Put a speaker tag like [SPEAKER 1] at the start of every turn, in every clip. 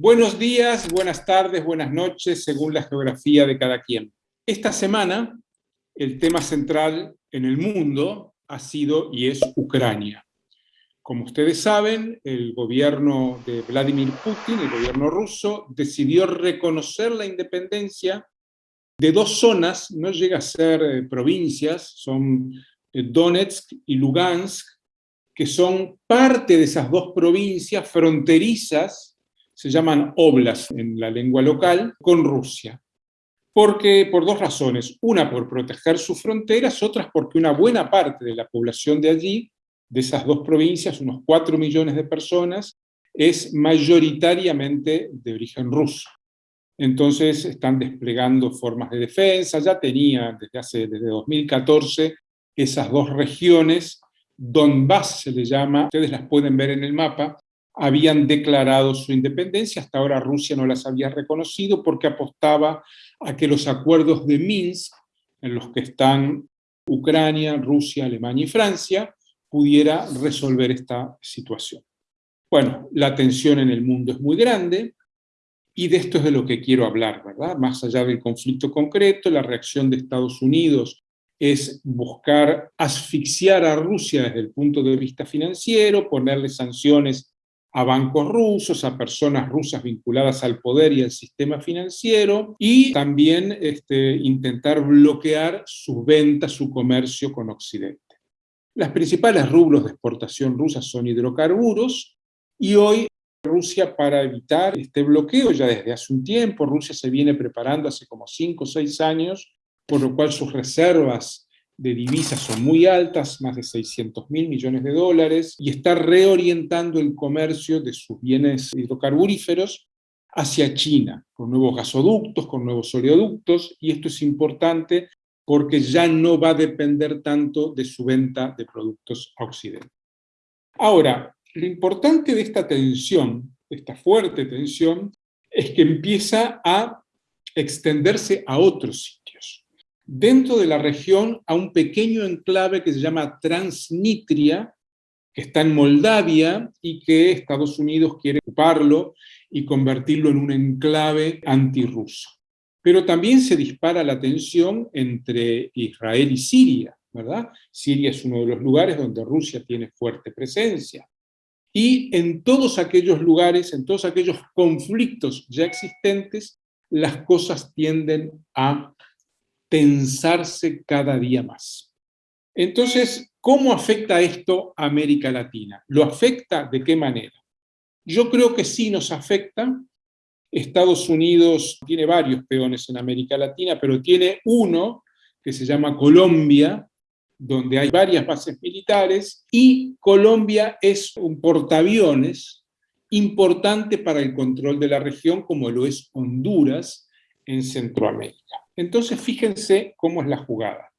[SPEAKER 1] buenos días, buenas tardes, buenas noches, según la geografía de cada quien. Esta semana, el tema central en el mundo ha sido y es Ucrania. Como ustedes saben, el gobierno de Vladimir Putin, el gobierno ruso, decidió reconocer la independencia de dos zonas, no llega a ser eh, provincias, son eh, Donetsk y Lugansk, que son parte de esas dos provincias fronterizas, se llaman oblas en la lengua local, con Rusia. Porque, por dos razones, una por proteger sus fronteras, otras porque una buena parte de la población de allí, de esas dos provincias, unos 4 millones de personas, es mayoritariamente de origen ruso. Entonces están desplegando formas de defensa, ya tenían desde hace desde 2014 esas dos regiones. Donbass se le llama, ustedes las pueden ver en el mapa, habían declarado su independencia, hasta ahora Rusia no las había reconocido porque apostaba a que los acuerdos de Minsk, en los que están Ucrania, Rusia, Alemania y Francia, pudiera resolver esta situación. Bueno, la tensión en el mundo es muy grande, y de esto es de lo que quiero hablar, ¿verdad? Más allá del conflicto concreto, la reacción de Estados Unidos es buscar asfixiar a Rusia desde el punto de vista financiero, ponerle sanciones a bancos rusos, a personas rusas vinculadas al poder y al sistema financiero, y también este, intentar bloquear sus ventas, su comercio con Occidente. Las principales rublos de exportación rusas son hidrocarburos, y hoy Rusia para evitar este bloqueo, ya desde hace un tiempo, Rusia se viene preparando hace como 5 o 6 años por lo cual sus reservas de divisas son muy altas, más de 600 mil millones de dólares, y está reorientando el comercio de sus bienes hidrocarburíferos hacia China, con nuevos gasoductos, con nuevos oleoductos, y esto es importante porque ya no va a depender tanto de su venta de productos a Occidente. Ahora, lo importante de esta tensión, esta fuerte tensión, es que empieza a extenderse a otros dentro de la región a un pequeño enclave que se llama Transnistria, que está en Moldavia y que Estados Unidos quiere ocuparlo y convertirlo en un enclave antirruso. Pero también se dispara la tensión entre Israel y Siria, ¿verdad? Siria es uno de los lugares donde Rusia tiene fuerte presencia. Y en todos aquellos lugares, en todos aquellos conflictos ya existentes, las cosas tienden a tensarse cada día más. Entonces, ¿cómo afecta esto a América Latina? ¿Lo afecta de qué manera? Yo creo que sí nos afecta. Estados Unidos tiene varios peones en América Latina, pero tiene uno que se llama Colombia, donde hay varias bases militares, y Colombia es un portaaviones importante para el control de la región, como lo es Honduras en Centroamérica. Entonces fíjense cómo es la jugada.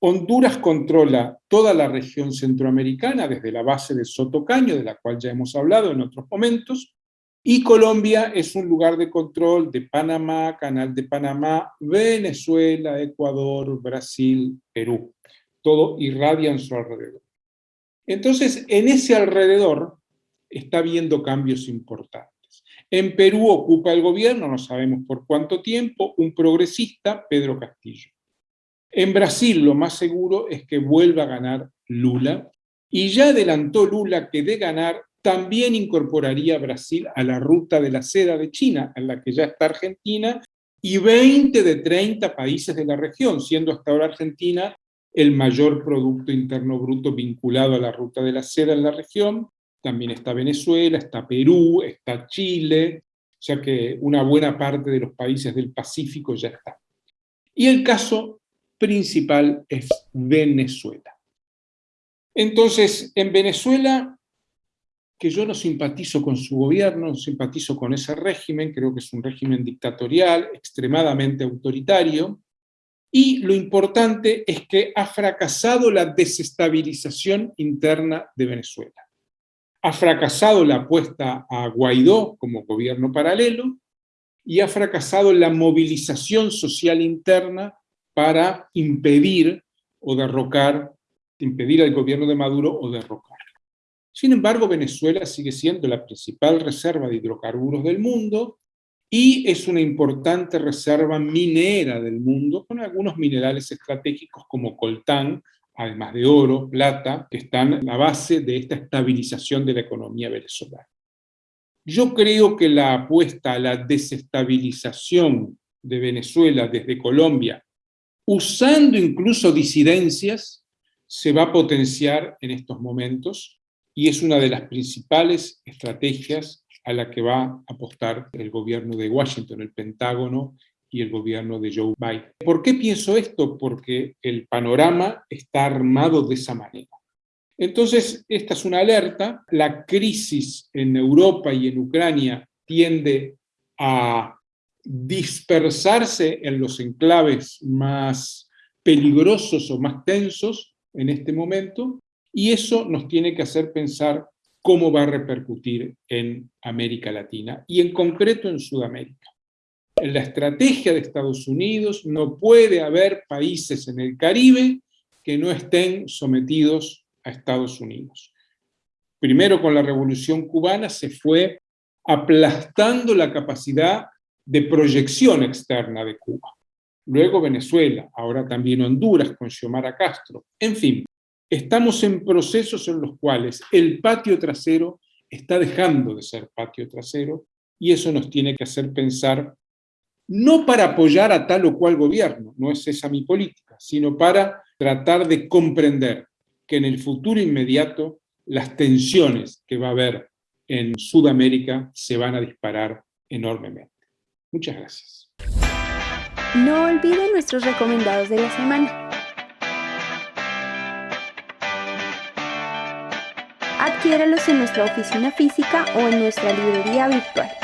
[SPEAKER 1] Honduras controla toda la región centroamericana, desde la base de Sotocaño, de la cual ya hemos hablado en otros momentos, y Colombia es un lugar de control de Panamá, Canal de Panamá, Venezuela, Ecuador, Brasil, Perú. Todo irradia en su alrededor. Entonces, en ese alrededor está habiendo cambios importantes. En Perú ocupa el gobierno, no sabemos por cuánto tiempo, un progresista, Pedro Castillo. En Brasil lo más seguro es que vuelva a ganar Lula, y ya adelantó Lula que de ganar también incorporaría Brasil a la ruta de la seda de China, en la que ya está Argentina, y 20 de 30 países de la región, siendo hasta ahora Argentina el mayor Producto Interno Bruto vinculado a la ruta de la seda en la región, también está Venezuela, está Perú, está Chile, o sea que una buena parte de los países del Pacífico ya está. Y el caso principal es Venezuela. Entonces, en Venezuela, que yo no simpatizo con su gobierno, no simpatizo con ese régimen, creo que es un régimen dictatorial, extremadamente autoritario, y lo importante es que ha fracasado la desestabilización interna de Venezuela. Ha fracasado la apuesta a Guaidó como gobierno paralelo y ha fracasado la movilización social interna para impedir o derrocar, impedir al gobierno de Maduro o derrocar. Sin embargo, Venezuela sigue siendo la principal reserva de hidrocarburos del mundo y es una importante reserva minera del mundo, con algunos minerales estratégicos como coltán, además de oro, plata, que están en la base de esta estabilización de la economía venezolana. Yo creo que la apuesta a la desestabilización de Venezuela desde Colombia, usando incluso disidencias, se va a potenciar en estos momentos y es una de las principales estrategias a la que va a apostar el gobierno de Washington, el Pentágono y el gobierno de Joe Biden. ¿Por qué pienso esto? Porque el panorama está armado de esa manera. Entonces, esta es una alerta. La crisis en Europa y en Ucrania tiende a dispersarse en los enclaves más peligrosos o más tensos en este momento, y eso nos tiene que hacer pensar cómo va a repercutir en América Latina y en concreto en Sudamérica. En la estrategia de Estados Unidos no puede haber países en el Caribe que no estén sometidos a Estados Unidos. Primero con la Revolución Cubana se fue aplastando la capacidad de proyección externa de Cuba. Luego Venezuela, ahora también Honduras con Xiomara Castro. En fin, Estamos en procesos en los cuales el patio trasero está dejando de ser patio trasero y eso nos tiene que hacer pensar, no para apoyar a tal o cual gobierno, no es esa mi política, sino para tratar de comprender que en el futuro inmediato las tensiones que va a haber en Sudamérica se van a disparar enormemente. Muchas gracias.
[SPEAKER 2] No olviden nuestros recomendados de la semana. Adquiéralos en nuestra oficina física o en nuestra librería virtual.